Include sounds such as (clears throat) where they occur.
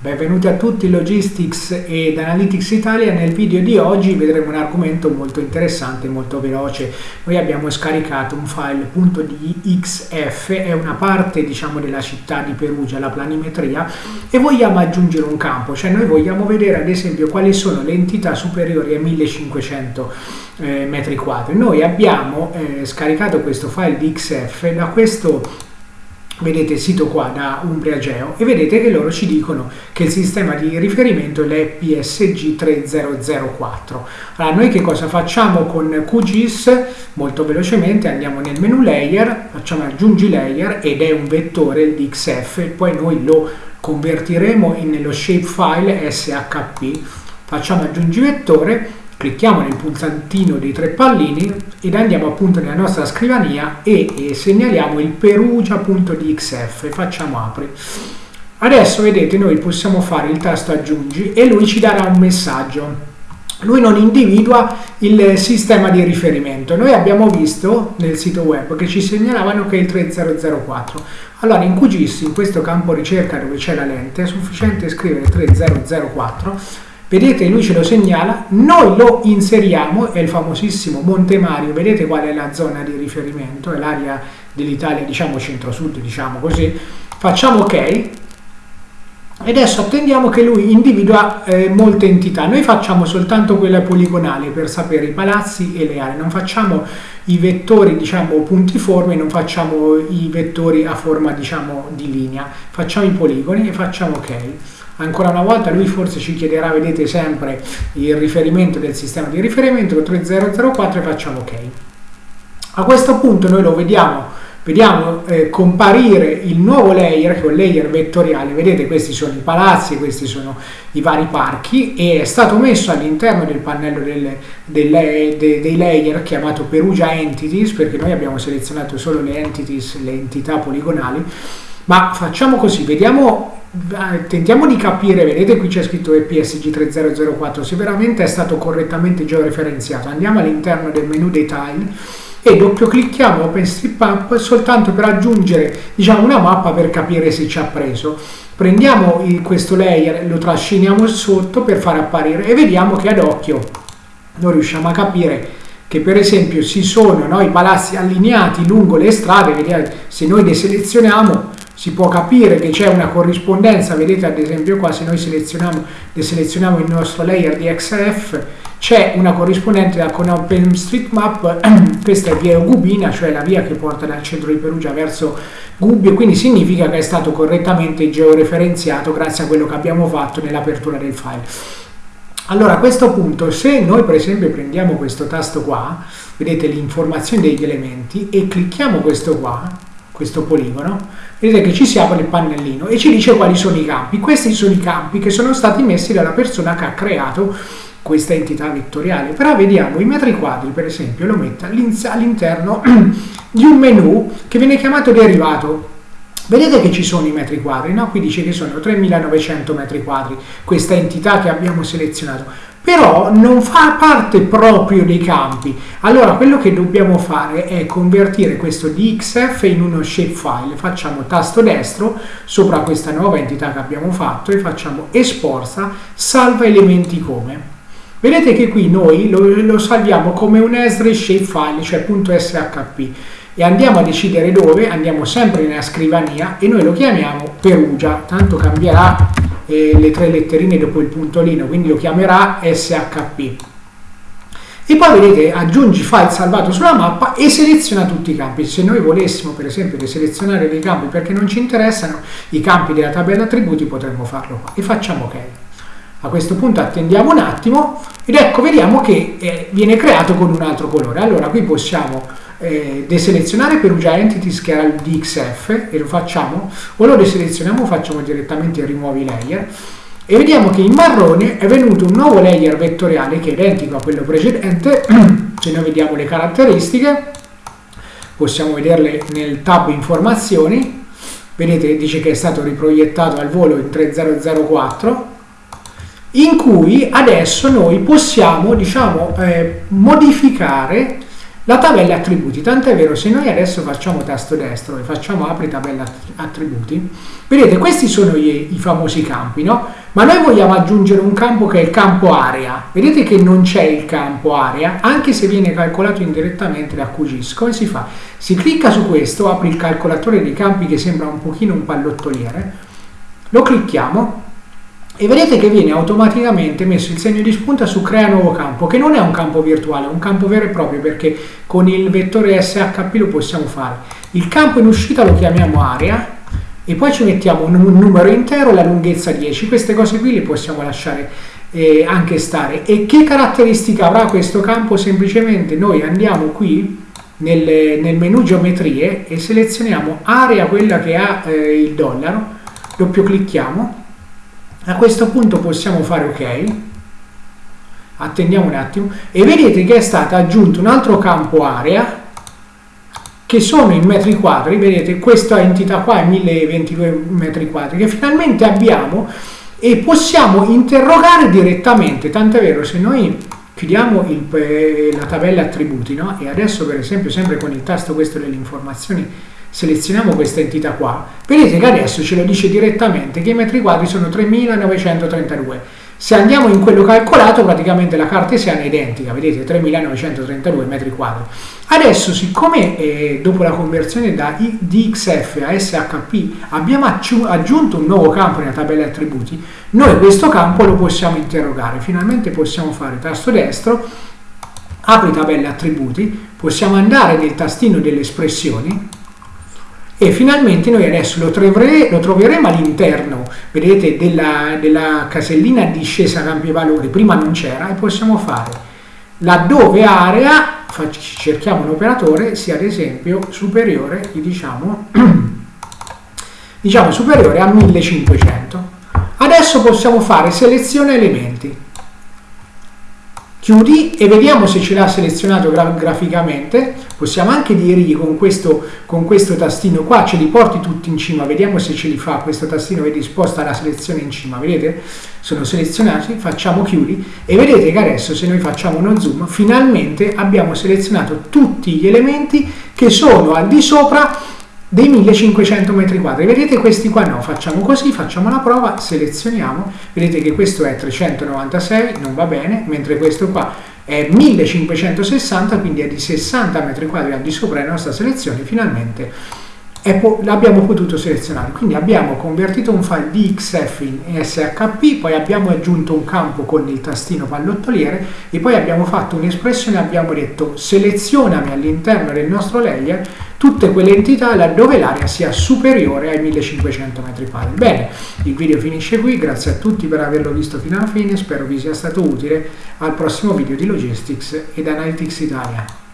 Benvenuti a tutti Logistics ed Analytics Italia. Nel video di oggi vedremo un argomento molto interessante e molto veloce. Noi abbiamo scaricato un file .dxf, è una parte diciamo della città di Perugia, la planimetria, e vogliamo aggiungere un campo, cioè noi vogliamo vedere ad esempio quali sono le entità superiori a 1500 eh, metri quadri. Noi abbiamo eh, scaricato questo file DXF da questo vedete il sito qua da Umbria Geo e vedete che loro ci dicono che il sistema di riferimento è l'EPSG 3004 allora noi che cosa facciamo con QGIS? Molto velocemente andiamo nel menu layer facciamo aggiungi layer ed è un vettore DXF e poi noi lo convertiremo nello shapefile SHP facciamo aggiungi vettore clicchiamo nel pulsantino dei tre pallini ed andiamo appunto nella nostra scrivania e, e segnaliamo il perugia.dxf e facciamo apri. Adesso vedete noi possiamo fare il tasto aggiungi e lui ci darà un messaggio. Lui non individua il sistema di riferimento. Noi abbiamo visto nel sito web che ci segnalavano che è il 3004. Allora in QGIS, in questo campo ricerca dove c'è la lente, è sufficiente scrivere 3004 Vedete, lui ce lo segnala, noi lo inseriamo, è il famosissimo Monte Mario, vedete qual è la zona di riferimento, è l'area dell'Italia, diciamo centro-sud, diciamo così, facciamo ok, e adesso attendiamo che lui individua eh, molte entità, noi facciamo soltanto quella poligonale per sapere i palazzi e le aree, non facciamo i vettori diciamo puntiformi, non facciamo i vettori a forma diciamo di linea, facciamo i poligoni e facciamo ok ancora una volta lui forse ci chiederà, vedete sempre il riferimento del sistema di riferimento 3004 e facciamo ok. A questo punto noi lo vediamo, vediamo eh, comparire il nuovo layer, che è un layer vettoriale, vedete questi sono i palazzi, questi sono i vari parchi e è stato messo all'interno del pannello del, del, de, dei layer chiamato Perugia Entities, perché noi abbiamo selezionato solo le entities, le entità poligonali, ma facciamo così, vediamo tentiamo di capire, vedete qui c'è scritto EPSG 3004, se veramente è stato correttamente georeferenziato. Andiamo all'interno del menu dei tile e doppio clicchiamo OpenStreetMap soltanto per aggiungere diciamo, una mappa per capire se ci ha preso. Prendiamo il, questo layer, lo trasciniamo sotto per far apparire e vediamo che ad occhio noi riusciamo a capire che per esempio ci sono no, i palazzi allineati lungo le strade, vedete, se noi deselezioniamo si può capire che c'è una corrispondenza, vedete ad esempio qua se noi selezioniamo, selezioniamo il nostro layer di XF, c'è una corrispondenza con OpenStreetMap, (clears throat) questa è via Gubina, cioè la via che porta dal centro di Perugia verso Gubbio, quindi significa che è stato correttamente georeferenziato grazie a quello che abbiamo fatto nell'apertura del file. Allora a questo punto se noi per esempio prendiamo questo tasto qua, vedete l'informazione degli elementi e clicchiamo questo qua, questo poligono, vedete che ci si apre il pannellino e ci dice quali sono i campi. Questi sono i campi che sono stati messi dalla persona che ha creato questa entità vettoriale. Però vediamo i metri quadri, per esempio, lo mette all'interno (clears throat) di un menu che viene chiamato derivato. Vedete che ci sono i metri quadri, no? Qui dice che sono 3900 metri quadri, questa entità che abbiamo selezionato però non fa parte proprio dei campi. Allora quello che dobbiamo fare è convertire questo DXF in uno shapefile. Facciamo tasto destro sopra questa nuova entità che abbiamo fatto e facciamo esporta, salva elementi come. Vedete che qui noi lo, lo salviamo come un Esri shapefile, cioè .shp e andiamo a decidere dove, andiamo sempre nella scrivania e noi lo chiamiamo Perugia, tanto cambierà eh, le tre letterine dopo il puntolino, quindi lo chiamerà SHP. E poi vedete aggiungi file salvato sulla mappa e seleziona tutti i campi. Se noi volessimo per esempio deselezionare dei campi perché non ci interessano i campi della tabella attributi potremmo farlo qua e facciamo ok. A questo punto attendiamo un attimo ed ecco vediamo che eh, viene creato con un altro colore. Allora qui possiamo eh, deselezionare Perugia Entities che era il DXF e lo facciamo o lo deselezioniamo facciamo direttamente rimuovi layer. E vediamo che in marrone è venuto un nuovo layer vettoriale che è identico a quello precedente. (clears throat) Se noi vediamo le caratteristiche possiamo vederle nel tab informazioni. Vedete dice che è stato riproiettato al volo in 3004 in cui adesso noi possiamo diciamo eh, modificare la tabella attributi, tant'è vero se noi adesso facciamo tasto destro e facciamo apri tabella attributi, vedete questi sono i, i famosi campi, no? Ma noi vogliamo aggiungere un campo che è il campo area, vedete che non c'è il campo area, anche se viene calcolato indirettamente da QGIS, come si fa? Si clicca su questo, apri il calcolatore dei campi che sembra un pochino un pallottoliere, lo clicchiamo e vedete che viene automaticamente messo il segno di spunta su crea nuovo campo che non è un campo virtuale, è un campo vero e proprio perché con il vettore SHP lo possiamo fare. Il campo in uscita lo chiamiamo area e poi ci mettiamo un, numero intero, la lunghezza 10, queste cose qui le possiamo lasciare eh, anche stare. E che caratteristica avrà questo campo? Semplicemente noi andiamo qui nel, nel menu geometrie e selezioniamo area, quella che ha eh, il dollaro, doppio clicchiamo a questo punto possiamo fare ok. Attendiamo un attimo. E vedete che è stato aggiunto un altro campo area che sono in metri quadri. Vedete questa entità qua è 1022 metri quadri che finalmente abbiamo e possiamo interrogare direttamente. Tant'è vero se noi chiudiamo il, eh, la tabella attributi no? e adesso per esempio sempre con il tasto questo delle informazioni selezioniamo questa entità qua, vedete che adesso ce lo dice direttamente che i metri quadri sono 3932. Se andiamo in quello calcolato, praticamente la cartesiana è identica, vedete 3932 metri quadri. Adesso, siccome eh, dopo la conversione da DXF a SHP abbiamo aggiunto un nuovo campo nella tabella attributi, noi questo campo lo possiamo interrogare. Finalmente possiamo fare tasto destro, apri tabella attributi, possiamo andare nel tastino delle espressioni, e finalmente noi adesso lo, troveremo, lo troveremo all'interno, vedete, della, della, casellina discesa campi valori, prima non c'era, e possiamo fare. Laddove area, cerchiamo un operatore, sia ad esempio superiore, diciamo, (clears throat) diciamo superiore a 1500. Adesso possiamo fare selezione elementi chiudi e vediamo se ce l'ha selezionato gra graficamente. Possiamo anche dirgli con questo, con questo tastino qua ce li porti tutti in cima. Vediamo se ce li fa questo tastino vedi sposta la selezione in cima. Vedete? Sono selezionati facciamo chiudi. E vedete che adesso se noi facciamo uno zoom finalmente abbiamo selezionato tutti gli elementi che sono al di sopra dei 1500 metri quadri. Vedete questi qua no, facciamo così, facciamo la prova, selezioniamo, vedete che questo è 396, non va bene, mentre questo qua è 1560, quindi è di 60 metri quadri al di sopra della nostra selezione, finalmente l'abbiamo potuto selezionare. Quindi abbiamo convertito un file DXF in SHP, poi abbiamo aggiunto un campo con il tastino pallottoliere e poi abbiamo fatto un'espressione, abbiamo detto selezionami all'interno del nostro layer tutte quelle entità laddove l'area sia superiore ai 1500 m2. Bene, il video finisce qui, grazie a tutti per averlo visto fino alla fine, spero vi sia stato utile, al prossimo video di Logistics ed Analytics Italia.